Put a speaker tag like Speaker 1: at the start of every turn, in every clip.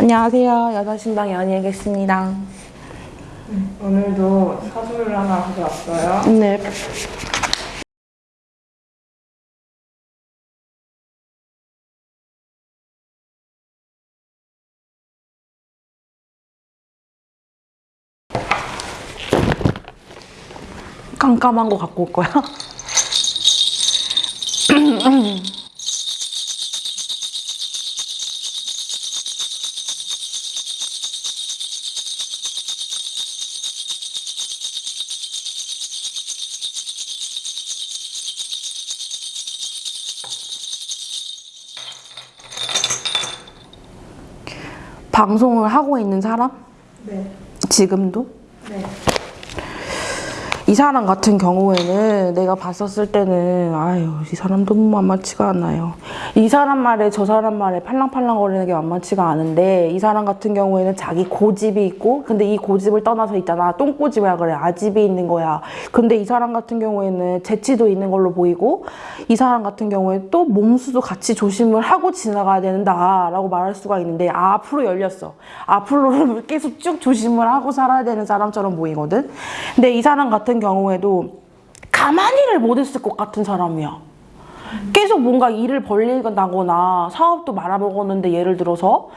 Speaker 1: 안녕하세요. 여자신방 연예겠습니다. 희 음, 오늘도 서술 하나 가져왔어요. 네. 깜깜한 거 갖고 올 거야? 방송을 하고 있는 사람? 네. 지금도? 네. 이 사람 같은 경우에는 내가 봤었을 때는 아유 이 사람도 만만치가 않아요. 이 사람 말에 저 사람 말에 팔랑팔랑거리는 게 만만치가 않은데 이 사람 같은 경우에는 자기 고집이 있고 근데 이 고집을 떠나서 있잖아 똥고집이야 그래 아집이 있는 거야 근데 이 사람 같은 경우에는 재치도 있는 걸로 보이고 이 사람 같은 경우에 또 몸수도 같이 조심을 하고 지나가야 된다 라고 말할 수가 있는데 앞으로 열렸어 앞으로는 계속 쭉 조심을 하고 살아야 되는 사람처럼 보이거든 근데 이 사람 같은 경우에도 가만히를 못했을 것 같은 사람이야 계속 뭔가 일을 벌리거나 사업도 말아먹었는데 예를 들어서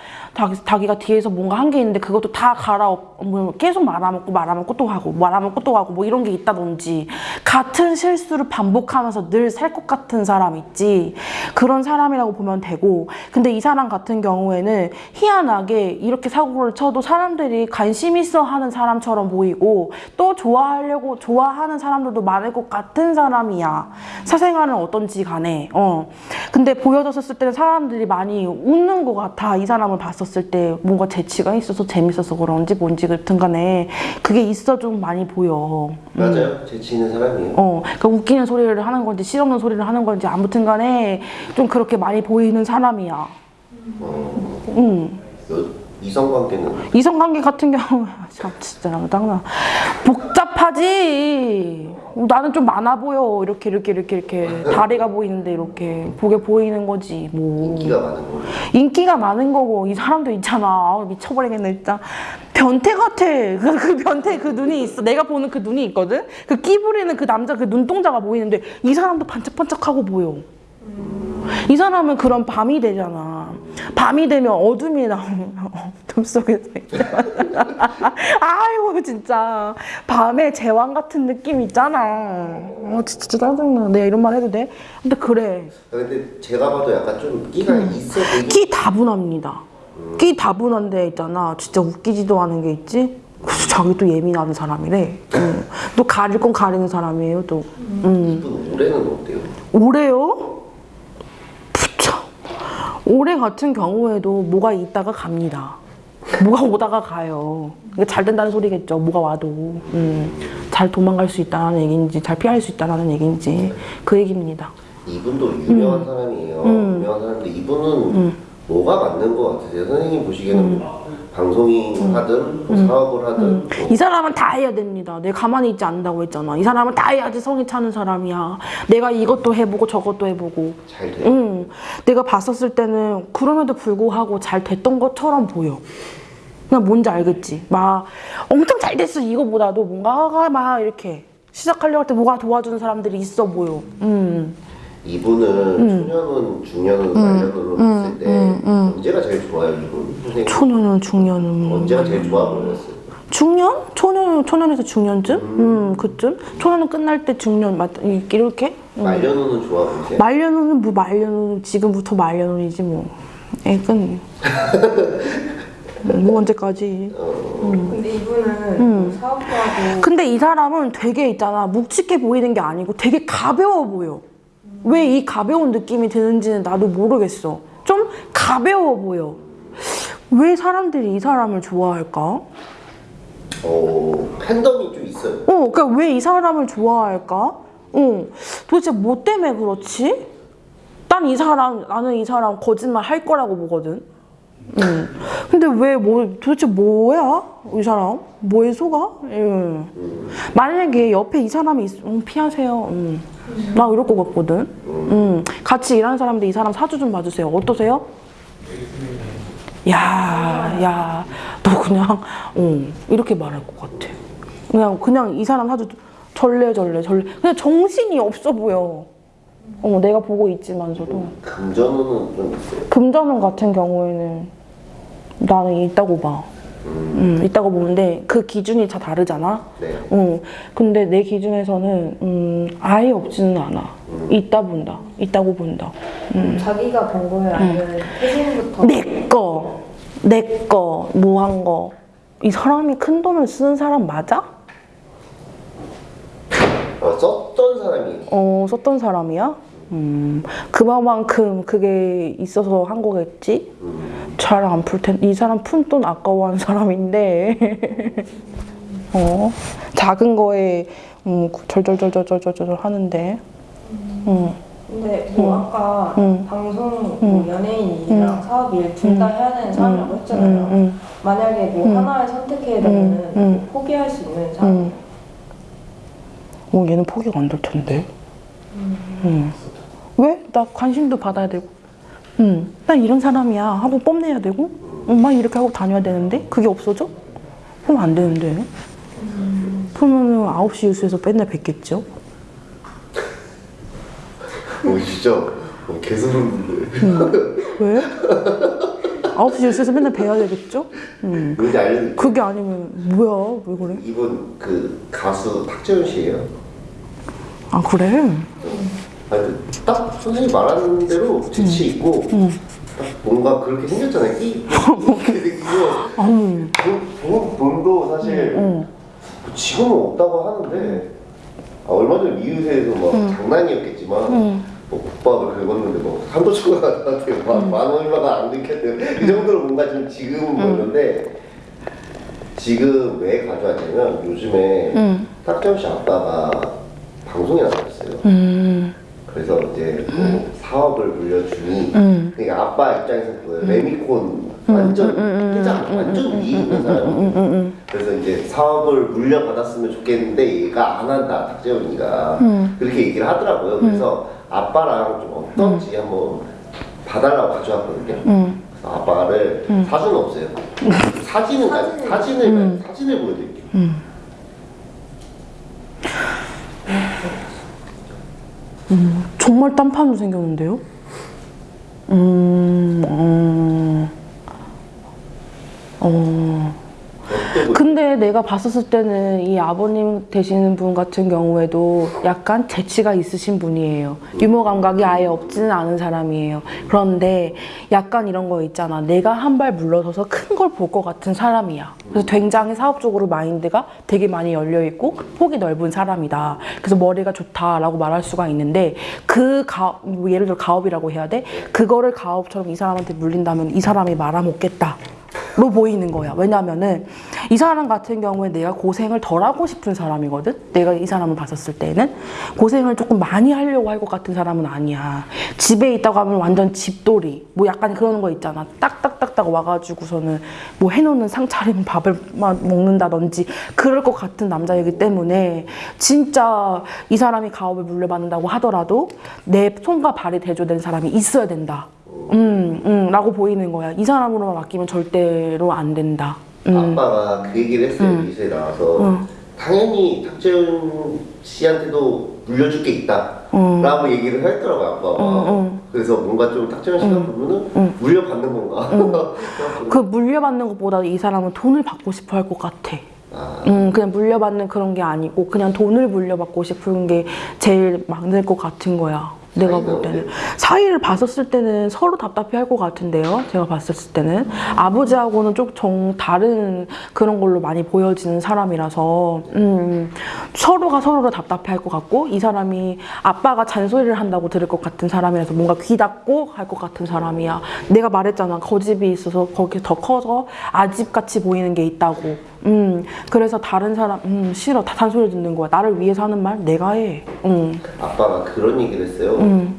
Speaker 1: 자기, 가 뒤에서 뭔가 한 게 있는데 그것도 다 갈아엎 뭐 계속 말아먹고 말아먹고 또 하고 말아먹고 또 하고 뭐 이런 게 있다든지 같은 실수를 반복하면서 늘 살 것 같은 사람 있지 그런 사람이라고 보면 되고 근데 이 사람 같은 경우에는 희한하게 이렇게 사고를 쳐도 사람들이 관심 있어 하는 사람처럼 보이고 또 좋아하려고 좋아하는 사람들도 많을 것 같은 사람이야 사생활은 어떤지 간에 안 해. 어. 근데 보여줬었을 때는 사람들이 많이 웃는 것 같아. 이 사람을 봤었을 때 뭔가 재치가 있어서 재밌어서 그런지 뭔지 같은 간에 그게 있어 좀 많이 보여. 음. 맞아요. 음.
Speaker 2: 재치 있는 사람이에요. 어.
Speaker 1: 그러니까 웃기는 소리를 하는 건지 실없는 소리를 하는 건지 아무튼 간에 좀 그렇게 많이 보이는 사람이야.
Speaker 2: 어. 음. 이성관계는?
Speaker 1: 이성관계 같은 경우 참 진짜 나도 나 복잡하지 나는 좀 많아 보여 이렇게 이렇게 이렇게 이렇게 다리가 보이는데 이렇게 보게 보이는 거지 뭐 인기가 많은 거 인기가 많은 거고 이 사람도 있잖아 아, 미쳐버리겠네 진짜 변태 같아 그, 그 변태 그 눈이 있어 내가 보는 그 눈이 있거든 그 끼부리는 그 남자 그 눈동자가 보이는데 이 사람도 반짝반짝하고 보여 이 사람은 그런 밤이 되잖아 밤이 되면 어둠이 나오면 꿈속에서 아이고 진짜 밤에 제왕 같은 느낌 있잖아 어 진짜 짜증나 내가 이런 말 해도 돼? 근데 그래
Speaker 2: 아, 근데 제가 봐도 약간 좀 끼가 음. 있어 보이끼
Speaker 1: 다분합니다 음. 끼 다분한데 있잖아 진짜 웃기지도 않은 게 있지? 그래서 자기 또 예민한 사람이래 음. 또 가릴 건 가리는 사람이에요 또 음. 음.
Speaker 2: 올해는 어때요?
Speaker 1: 올해요? 올해 같은 경우에도 뭐가 있다가 갑니다 뭐가 오다가 가요. 그러니까 잘 된다는 소리겠죠. 뭐가 와도. 음, 잘 도망갈 수 있다는 얘기인지 잘 피할 수 있다는 얘기인지 그 얘기입니다.
Speaker 2: 이분도 유명한 음. 사람이에요. 음. 유명한 사람인데 이분은 음. 뭐가 맞는 것같으요 선생님 보시기에는 음. 뭐 방송이 음. 하든 뭐 사업을 하든 뭐. 이
Speaker 1: 사람은 다 해야 됩니다. 내가 가만히 있지 않는다고 했잖아. 이 사람은 다 해야지 성이 차는 사람이야. 내가 이것도 해보고 저것도 해보고 잘 돼. 응. 내가 봤었을 때는 그럼에도 불구하고 잘 됐던 것처럼 보여. 그냥 뭔지 알겠지. 막 엄청 잘 됐어 이거보다도 뭔가 막 이렇게 시작하려고 할 때 뭐가 도와주는 사람들이 있어 보여. 음.
Speaker 2: 이분은 음. 초년은 중년은 말년으로 음. 했을 음, 때 음, 음. 언제가 제일 좋아요 초년은 중년은 언제가 제일 좋아 보였어요?
Speaker 1: 중년? 초년, 초년에서 중년쯤? 음, 음 그쯤? 초년은 끝날 때 중년, 맞, 이렇게? 말년은 좋아 보세요? 말년은뭐 말년운, 지금부터 말년운이지 뭐. 애끈. 뭐 언제까지 어. 음. 근데 이분은 음. 뭐 사업가고 근데 이 사람은 되게 있잖아 묵직해 보이는 게 아니고 되게 가벼워 보여 음. 왜이 가벼운 느낌이 드는지는 나도 모르겠어 좀 가벼워 보여 왜 사람들이 이 사람을 좋아할까?
Speaker 2: 어 팬덤이 좀 있어요 어
Speaker 1: 그러니까 왜 이 사람을 좋아할까? 어 도대체 뭐 때문에 그렇지? 난 이 사람 나는 이 사람 거짓말 할 거라고 보거든 음. 근데 왜 뭐 도대체 뭐야 이 사람 뭐에 속아? 예. 만약에 옆에 이 사람이 있, 음, 피하세요. 음. 나 이럴 것 같거든. 음. 같이 일하는 사람들 이 사람 사주 좀 봐주세요. 어떠세요? 야, 야, 너 그냥 음, 이렇게 말할 것 같아. 그냥 그냥 이 사람 사주 절레절레 절레. 그냥 정신이 없어 보여. 어, 내가 보고 있지만서도 음,
Speaker 2: 금전운은 좀 있어요?
Speaker 1: 금전운 같은 경우에는 나는 있다고 봐
Speaker 2: 음. 음, 있다고
Speaker 1: 보는데 그 기준이 다 다르잖아 네. 어, 근데 내 기준에서는 음, 아예 없지는 않아 음. 있다 본다 있다고 본다 음. 자기가 본 거예요? 음. 아니면 태진부터? 내꺼 내꺼 뭐한거 이 사람이 큰 돈을 쓰 사람 맞아?
Speaker 2: 어, 썼던 사람이
Speaker 1: 어 썼던 사람이야? 음 그만큼 그게 있어서 한 거겠지? 음. 잘안 풀 텐데 이 사람 푼 돈 아까워하는 사람인데 어 작은 거에 음, 절절절절절절 하는데 음. 음. 근데 뭐 음. 아까 음. 방송 뭐 음. 연예인이랑 음. 사업일 둘다 음. 해야 되는 사람이라고 했잖아요. 만약에 뭐 하나를 선택해야 되면 포기할 수 있는 사람 어, 얘는 포기가 안 될 텐데. 음. 음. 왜? 나 관심도 받아야 되고. 음, 난 이런 사람이야 하고 뽐내야 되고 어, 막 이렇게 하고 다녀야 되는데 그게 없어져? 그럼 안 되는데
Speaker 2: 음.
Speaker 1: 그러면 9시 뉴스에서 맨날 뵙겠죠
Speaker 2: 오 어, 진짜 오, 어, 개소름인데
Speaker 1: 음. 왜? 9시 뉴스에서 맨날 뵈야 되겠죠? 음. 그게 아니면 뭐야 왜 그래? 이분
Speaker 2: 그 가수 탁재훈 씨예요?
Speaker 1: 아 그래? 아, 딱 선생님 말하는 대로
Speaker 2: 재치 음. 있고 응. 음. 딱 뭔가 그렇게 생겼잖아요 끼 이렇게 생기고 아니 돈, 도 사실 응. 음, 지금은 뭐 없다고 하는데 아, 얼마 전 이웃에서 막 응. 장난이었겠지만 뭐 국밥을 긁었는데 뭐 삼도초가한테 음. 얼마가 안 들켰대요 그 정도로 뭔가 좀 지금은 그런데 지금 왜 가져왔냐면 요즘에 음. 탁정 씨 아빠가 방송에 나왔어요. 음. 그래서 이제 뭐 사업을 물려주니 음. 그러니까 아빠 입장에서 보여 뭐 음. 레미콘 완전 음, 회장 음. 완전 위에 사람 그래서 이제 사업을 물려받았으면 좋겠는데 얘가 안 한다 탁재훈이가 음. 그렇게 얘기를 하더라고요 그래서 아빠랑 좀 어떤지 한번 봐달라고 가져왔거든요 그래서 아빠를 사진 없어요 사진은 사진을 사진을, 사진을 보여드릴게요 음, 정말
Speaker 1: 딴판으로 생겼는데요? 음, 어, 어. 근데 내가 봤었을 때는 이 아버님 되시는 분 같은 경우에도 약간 재치가 있으신 분이에요 유머 감각이 아예 없지는 않은 사람이에요 그런데 약간 이런 거 있잖아 내가 한 발 물러서서 큰 걸 볼 것 같은 사람이야 그래서 굉장히 사업적으로 마인드가 되게 많이 열려있고 폭이 넓은 사람이다 그래서 머리가 좋다라고 말할 수가 있는데 그 가, 뭐 예를 들어 가업이라고 해야 돼? 그거를 가업처럼 이 사람한테 물린다면 이 사람이 말아먹겠다 로 뭐 보이는 거야. 왜냐면은 이 사람 같은 경우에 내가 고생을 덜 하고 싶은 사람이거든? 내가 이 사람을 봤었을 때는 고생을 조금 많이 하려고 할 것 같은 사람은 아니야. 집에 있다고 하면 완전 집돌이. 뭐 약간 그런 거 있잖아. 딱딱딱딱 와가지고서는 뭐 해놓는 상차림 밥을 막 먹는다든지 그럴 것 같은 남자이기 때문에 진짜 이 사람이 가업을 물려받는다고 하더라도 내 손과 발이 대조된 사람이 있어야 된다. 음, 음, 라고 보이는 거야. 이 사람으로만 맡기면 절대로 안 된다.
Speaker 2: 음. 아빠가 그 얘기를 했어요. 음. 미세 나와서. 음. 당연히 탁재훈 씨한테도 물려줄 게 있다. 음. 라고 얘기를 했더라고요, 아빠가. 음, 음. 그래서 뭔가 좀 탁재훈 씨가 보면은 물려받는 건가?
Speaker 1: 그 물려받는 것보다 이 사람은 돈을 받고 싶어 할 것 같아. 아. 음, 그냥 물려받는 그런 게 아니고 그냥 돈을 물려받고 싶은 게 제일 막을 것 같은 거야. 내가 볼 때는 사이를 봤었을 때는 서로 답답해 할 것 같은데요 제가 봤었을 때는 아버지하고는 좀정 다른 그런 걸로 많이 보여지는 사람이라서 음, 서로가 서로를 답답해 할 것 같고 이 사람이 아빠가 잔소리를 한다고 들을 것 같은 사람이라서 뭔가 귀 닫고 할 것 같은 사람이야 내가 말했잖아 거집이 있어서 거기 더 커서 아집같이 보이는 게 있다고 음, 그래서 다른 사람 음, 싫어 다 단소리 듣는 거야 나를 위해서 하는 말 내가 해 음.
Speaker 2: 아빠가 그런 얘기를 했어요 음.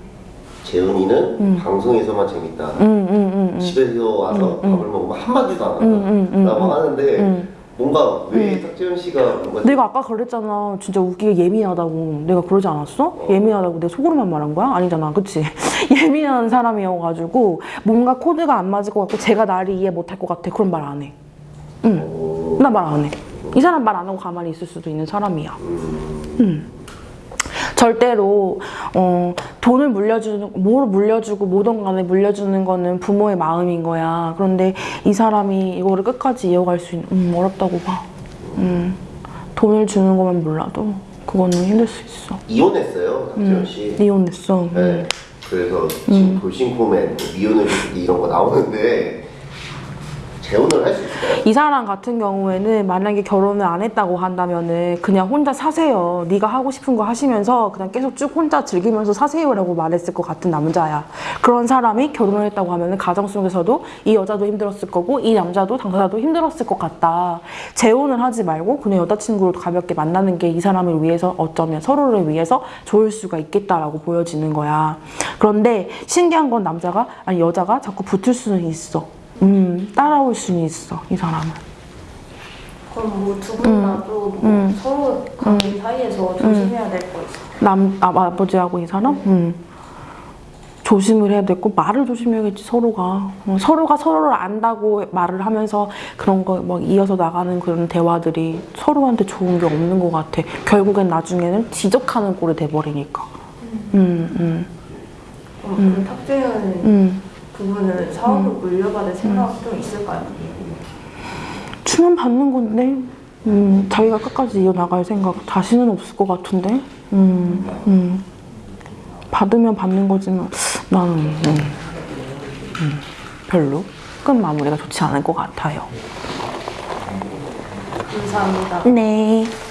Speaker 2: 재훈이는 음. 방송에서만 재밌다 음, 음, 음, 집에서 와서 밥을 먹으면 한마디도 안 한다 라고 하는데 뭔가 왜 탁재훈 씨가 뭔가 내가
Speaker 1: 아까 그랬잖아 진짜 웃기게 예민하다고 내가 그러지 않았어? 어. 예민하다고 내 속으로만 말한 거야? 아니잖아 그치? 예민한 사람이어가지고 뭔가 코드가 안 맞을 것 같고 제가 나를 이해 못 할 것 같아 그런 말 안해 응. 어. 나말안 해. 이 사람 말 안 하고 가만히 있을 수도 있는 사람이야. 음. 절대로 어, 돈을 물려주는 뭘 물려주고 뭐든 간에 물려주는 거는 부모의 마음인 거야. 그런데 이 사람이 이거를 끝까지 이어갈 수 있는 음, 어렵다고 봐. 음, 돈을 주는 거만 몰라도 그거는 힘들 수 있어. 이혼했어요, 박지현 음. 씨. 이혼했어. 네.
Speaker 2: 그래서 음. 지금 돌싱코맨, 미혼을 뭐 이런 거 나오는데 재혼을 할 수
Speaker 1: 있을까요? 이 사람 같은 경우에는 만약에 결혼을 안 했다고 한다면은 그냥 혼자 사세요. 네가 하고 싶은 거 하시면서 그냥 계속 쭉 혼자 즐기면서 사세요라고 말했을 것 같은 남자야. 그런 사람이 결혼을 했다고 하면은 가정 속에서도 이 여자도 힘들었을 거고 이 남자도 당사자도 힘들었을 것 같다. 재혼을 하지 말고 그냥 여자친구로 가볍게 만나는 게 이 사람을 위해서 어쩌면 서로를 위해서 좋을 수가 있겠다라고 보여지는 거야. 그런데 신기한 건 남자가 아니 여자가 자꾸 붙을 수는 있어. 음, 따라올 수는 있어, 이 사람은.
Speaker 2: 그럼 뭐 두분 다도 음, 뭐 음. 서로 관계 음. 사이에서 음. 조심해야 될 거 있어? 남,
Speaker 1: 아, 아버지하고 이 사람? 음. 음. 조심을 해야 되고 말을 조심해야겠지 서로가 어, 서로가 서로를 안다고 말을 하면서 그런 거 막 이어서 나가는 그런 대화들이 서로한테 좋은 게 없는 것 같아 결국엔 나중에는 지적하는 꼴이 돼버리니까 음, 음, 음. 어, 음. 탁재현 음. 부분을 사업을 음. 물려받을 음. 생각도 있을까요? 주문 받는 건데 음, 자기가 끝까지 이어나갈 생각 자신은 없을 것 같은데 음, 음. 받으면 받는 거지만 나는 음, 음, 별로 끝 마무리가 좋지 않을 것 같아요 감사합니다 네